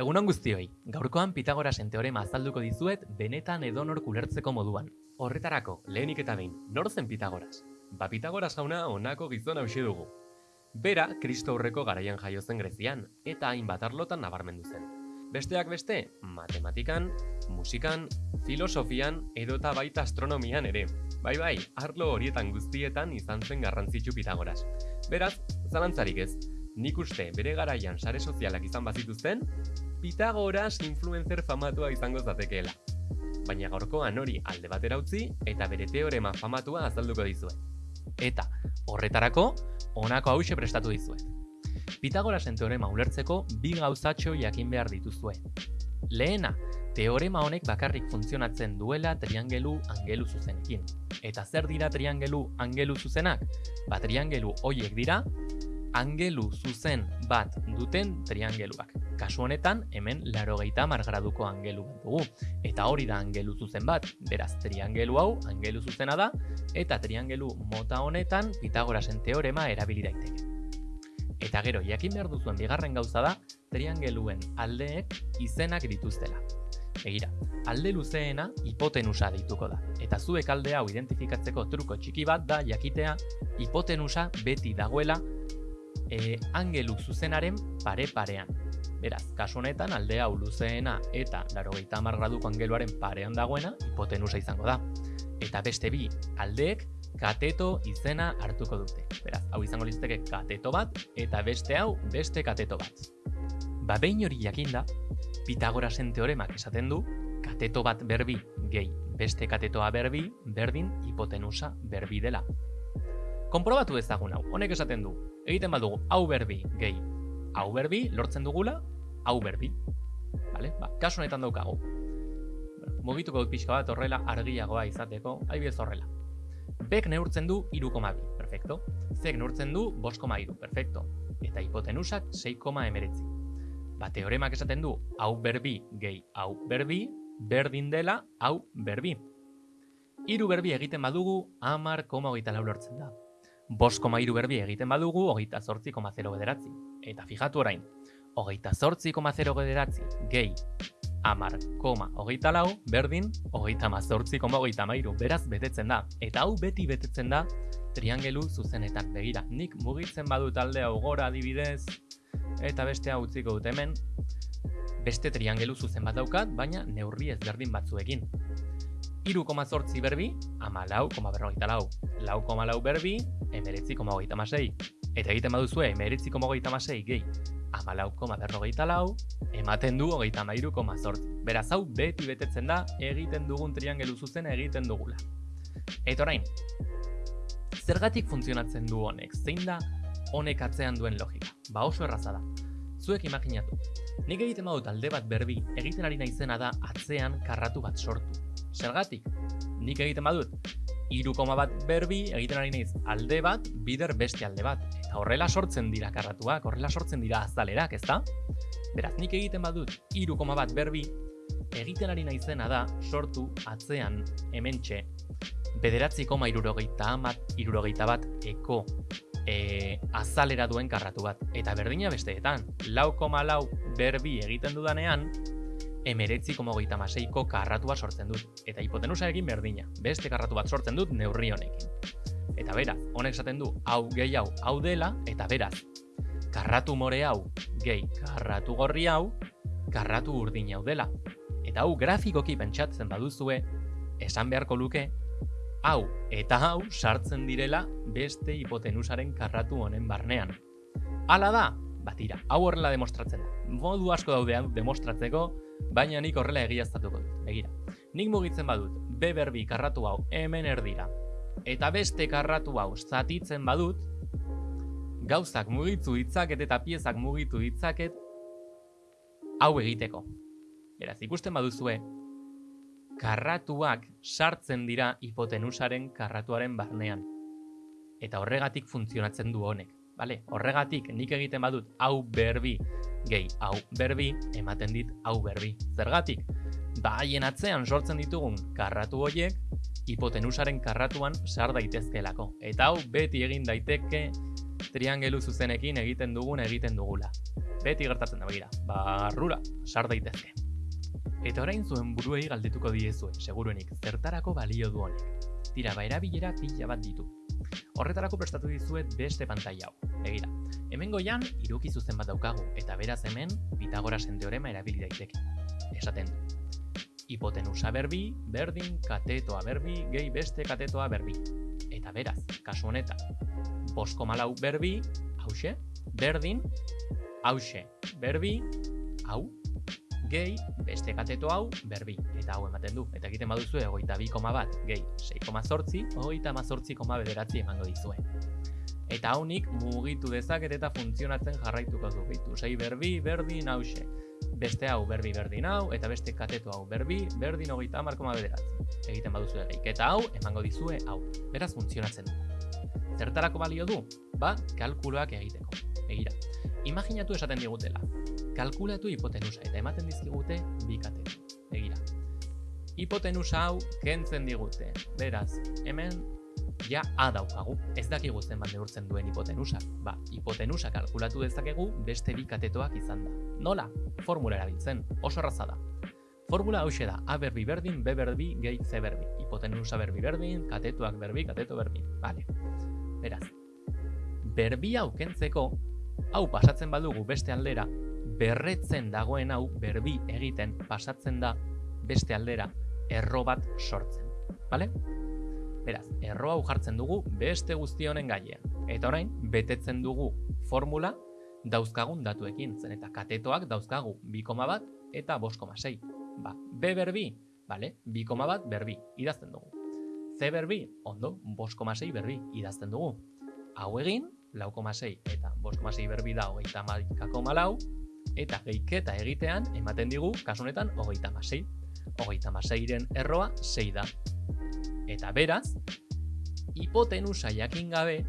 Egunon guztioi, gaurkoan Pitagorasen teorema azalduko dizuet benetan edonor kulertzeko moduan. Horretarako, lehenik eta behin, nor zen Pitagoras? Ba Pitagoras jauna honako gizon hausi dugu. Bera, Kristo aurreko garaian jaio zen Grezian, eta hainbat arlotan nabarmendu zen. Besteak beste, matematikan, musikan, filosofian edota baita astronomian ere. Bai bai, arlo horietan guztietan izan zen garrantzitsu Pitagoras. Beraz, zalantzarik ez, nik uste bere garaian sare sozialak izan bazituzten, Pitagoras influencer famatua izango zatekeela. Baina gaurkoan hori alde batera utzi eta bere teorema famatua azalduko dizuet. Eta, horretarako, honako hause prestatu dizuet. Pitagorasen teorema ulertzeko bi gauzatxo jakin behar dituzue. Lehena, teorema honek bakarrik funtzionatzen duela triangelu angelu zuzenekin. Eta zer dira triangelu angelu zuzenak? Ba, triangelu hoiek dira, angelu zuzen bat duten triangeluak. Kasu honetan, hemen larogeita margraduko angelu bat dugu. Eta hori da angelu zuzen bat, beraz, triangelu hau angelu zuzena da, eta triangelu mota honetan Pitagorasen teorema erabili daiteke. Eta gero, jakin behar duzuen bigarren gauza da, triangeluen aldeek izenak dituztela. Begira, alde luzeena hipotenusa deituko da. Eta zuek alde hau identifikatzeko truko txiki bat da jakitea hipotenusa beti dagoela e, angelu zuzenaren pare-parean. Beraz, kasu honetan alde hau luzeena eta 80 graduko angeluaren parean dagoena hipotenusa izango da. Eta beste bi aldeek kateto izena hartuko dute. Beraz, hau izango litzateke kateto bat eta beste hau beste kateto bat. Ba behin hori jakinda, Pitagorasen teoremak esaten du kateto bat berbi gehi beste katetoa berbi berdin hipotenusa berbi dela. Konprobatu ezagun hau, honek esaten du, egiten badugu hau berbi gehi hau berbi lortzen dugula hau berbi. Vale? Ba, kasu honetan daukagu. Mugituko dut pixka bat horrela argiagoa izateko, adibidez horrela. Bek neurtzen du 3,2, perfecto. Zek neurtzen du 5,3, perfecto. Eta hipotenusak 6,19. Ba, teoremak esaten du hau berbi gehi hau berbi, berdin dela hau berbi. Hiru berbi egiten badugu, amar koma hogeita lau lortzen da. Bos koma hiru berbi egiten badugu, hogeita zortzi koma zero bederatzi. Eta fijatu orain, hogeita zortzi koma zero bederatzi gehi amar koma hogeita lau, berdin, hogeita mazortzi koma hogeita mairu. Beraz, betetzen da. Eta hau beti betetzen da triangelu zuzenetan. Begira, nik mugitzen badut alde hau gora adibidez, eta beste hau utziko dut hemen, beste triangelu zuzen bat daukat, baina neurri ezberdin batzuekin. Iru koma zortzi berbi, ama lau, koma berrogeita lau. Lau koma lau berbi, emeretzi koma hogeita masei. Eta egiten baduzue, emeretzi koma hogeita masei gehi, ama lau koma berrogeita lau, ematen du hogeita mairu koma zortzi. Beraz hau beti betetzen da, egiten dugun triangelu zuzen egiten dugula. Eta orain, zergatik funtzionatzen du honek? Zein da honek atzean duen logika? Ba oso erraza da. Zuek imaginatu. Nik egiten badut alde bat berbi, egiten ari naizena da atzean karratu bat sortu. Zergatik, nik egiten badut, iru koma bat berbi, egiten ari naiz alde bat, bider beste alde bat. Eta horrela sortzen dira karratuak, horrela sortzen dira azalerak, ezta? Beraz, nik egiten badut, iru koma bat berbi, egiten ari naizena da sortu atzean hementxe bederatzi koma irurogeita amat, irurogeita bat eko e, azalera duen karratu bat. Eta berdina besteetan, lau koma lau berbi egiten dudanean, emeretzi koma hogeita maseiko karratua sortzen dut. Eta hipotenusa egin berdina, beste karratu bat sortzen dut neurri honekin. Eta beraz, honek esaten du, hau gehi hau, hau dela, eta beraz, karratu more hau, gehi karratu gorri hau, karratu urdin hau dela. Eta hau grafikoki pentsatzen baduzue, esan beharko luke, hau eta hau sartzen direla beste hipotenusaren karratu honen barnean. Hala da, batira, hau horrela demostratzen da. Modu asko daude demostratzeko, baina nik horrela egiaztatuko dut. Begira, nik mugitzen badut, B berbi karratu hau hemen erdira, eta beste karratu hau zatitzen badut, gauzak mugitu ditzaket eta piezak mugitu ditzaket hau egiteko. Beraz, ikusten baduzue, karratuak sartzen dira hipotenusaren karratuaren barnean. Eta horregatik funtzionatzen du honek. Vale? Horregatik nik egiten badut hau berbi gehi hau berbi ematen dit hau berbi. Zergatik? Ba haien atzean sortzen ditugun karratu horiek hipotenusaren karratuan sar daitezkelako. Eta hau beti egin daiteke triangelu zuzenekin egiten dugun egiten dugula. beti gertatzen da begira, barrura, sar daitezke. Eta orain zuen buruei galdetuko diezue, seguruenik, zertarako balio du honek. Tira, ba erabilera pila bat ditu. Horretarako prestatu dizuet beste pantaila hau. Begira, hemen goian iruki zuzen bat daukagu, eta beraz hemen Pitagorasen teorema erabili daiteke. Esaten du. Hipotenusa berbi, berdin, katetoa berbi, gehi beste katetoa berbi. Eta beraz, kasu honetan, bosko malau berbi, hause, berdin, hause, berbi, hau, gehi, beste kateto hau, berbi. Eta hau ematen du. Eta egiten baduzu egoita bi koma bat, gehi, 6,zortzi, egoita mazortzi koma bederatzi emango dizue. Eta haunik mugitu dezaket eta funtzionatzen jarraituko du. Bitu, sei berbi, berdin, hause. Beste hau berbi berdin hau, eta beste kateto hau berbi, berdin hogeita hamar koma bederatzi. Egiten baduzu egeik. Eta hau, emango dizue hau. Beraz funtzionatzen du. Zertarako balio du? Ba, kalkuloak egiteko. Egira, imaginatu esaten digutela kalkulatu hipotenusa eta ematen dizkigute bi katetu. Egira. Hipotenusa hau kentzen digute. Beraz, hemen ja A daukagu. Ez dakigu zen bat neurtzen duen hipotenusa. Ba, hipotenusa kalkulatu dezakegu beste bi katetoak izan da. Nola? Formula erabiltzen. Oso erraza da. Formula hau da, A berbi berdin, B berbi, gehi C berbi. Hipotenusa berbi berdin, katetoak berbi, kateto berbi. Vale. Beraz, berbi hau kentzeko, hau pasatzen badugu beste aldera, berretzen dagoen hau berbi egiten pasatzen da beste aldera erro bat sortzen. Bale? Beraz, erro hau jartzen dugu beste guzti honen gainean. Eta orain, betetzen dugu formula dauzkagun datuekin. Zen eta katetoak dauzkagu 2, bat eta 5,6. Ba, B berbi, bale? 2, bat berbi, idazten dugu. C berbi, ondo, 5,6 berbi, idazten dugu. Hau egin, 4,6 eta 5,6 berbi da hogeita maikako malau, eta geiketa egitean ematen digu kasunetan hogeita masei. Hogeita maseiren erroa sei da. Eta beraz, hipotenusa jakin gabe,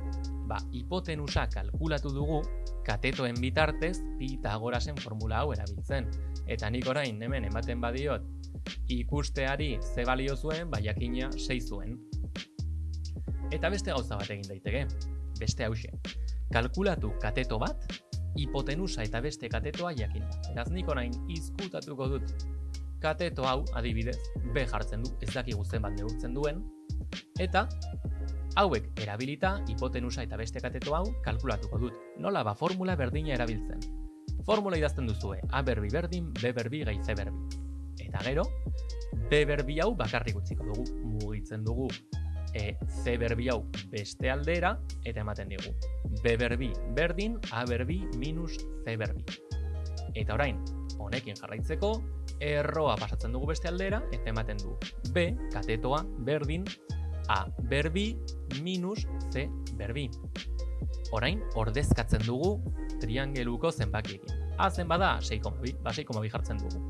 ba, hipotenusa kalkulatu dugu katetoen bitartez Pitagorasen formula hau erabiltzen. Eta nik orain hemen ematen badiot ikusteari ze balio zuen, ba jakina 6 zuen. Eta beste gauza bat egin daiteke, beste hause. Kalkulatu kateto bat hipotenusa eta beste katetoa jakin. Eraz nik orain izkutatuko dut kateto hau adibidez B jartzen du, ez daki guzten bat neurtzen duen, eta hauek erabilita hipotenusa eta beste kateto hau kalkulatuko dut. Nola ba formula berdina erabiltzen. Formula idazten duzue, A berbi berdin, B berbi gai C berbi. Eta gero, B berbi hau bakarrik utziko dugu, mugitzen dugu e, C berbi hau beste aldera, eta ematen digu. B berbi berdin, A berbi minus C berbi. Eta orain, honekin jarraitzeko, erroa pasatzen dugu beste aldera, eta ematen du B, katetoa, berdin, A berbi minus C berbi. Orain, ordezkatzen dugu triangeluko zenbakiekin. A zen bada 6,2, ba 6,2 jartzen dugu.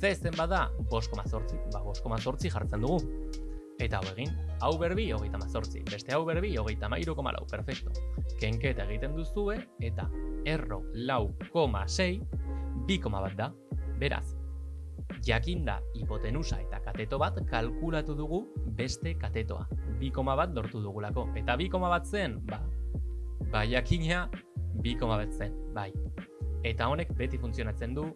C zen bada 5,8, ba 5,8 jartzen dugu. Eta hau egin, hau berbi hogeita mazortzi, beste hau berbi hogeita mairu koma lau, perfecto. Kenketa egiten duzue, eta erro lau koma sei, bi koma bat da, beraz. Jakinda hipotenusa eta kateto bat kalkulatu dugu beste katetoa. Bi koma bat dortu dugulako. Eta bi koma bat zen, ba, ba jakina bi koma bat zen, bai. Eta honek beti funtzionatzen du,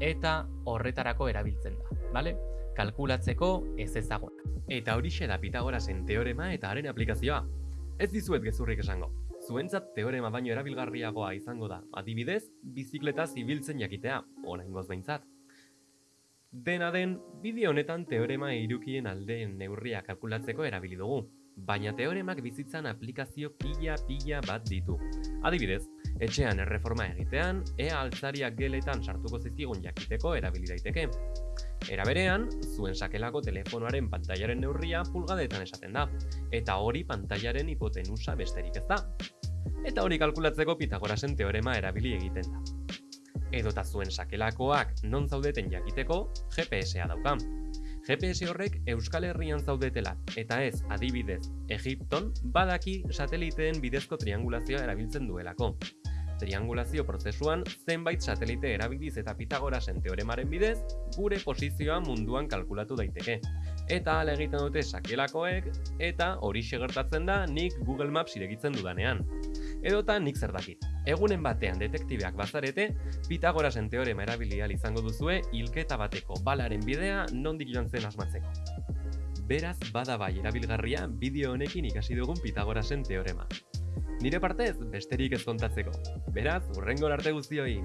eta horretarako erabiltzen da, bale? Kalkulatzeko ez ezagunak. Eta horixe da Pitagorasen teorema eta haren aplikazioa. Ez dizuet gezurrik esango. Zuentzat teorema baino erabilgarriagoa izango da, adibidez, bizikleta zibiltzen jakitea, orain behintzat. Dena den, bideo honetan teorema irukien aldeen neurria kalkulatzeko erabili dugu, baina teoremak bizitzan aplikazio pila-pila bat ditu. Adibidez, etxean erreforma egitean, ea altzariak geletan sartuko zizkigun jakiteko erabili daiteke. Era berean, zuen sakelako telefonoaren pantailaren neurria pulgadetan esaten da, eta hori pantailaren hipotenusa besterik ez da. Eta hori kalkulatzeko Pitagorasen teorema erabili egiten da. Edota zuen sakelakoak non zaudeten jakiteko GPS-a daukan. GPS horrek Euskal Herrian zaudetela, eta ez, adibidez, Egipton badaki sateliteen bidezko triangulazioa erabiltzen duelako triangulazio prozesuan zenbait satelite erabiliz eta Pitagorasen teoremaren bidez, gure posizioa munduan kalkulatu daiteke. Eta ala egiten dute sakelakoek, eta hori gertatzen da nik Google Maps iregitzen dudanean. Edota nik zer dakit. Egunen batean detektibeak bazarete, Pitagorasen teorema erabilia izango duzue hilketa bateko balaren bidea nondik joan zen asmatzeko. Beraz, bada bai erabilgarria bideo honekin ikasi dugun Pitagorasen teorema. Nire partez, besterik ez kontatzeko. Beraz, urrengo arte guztioi!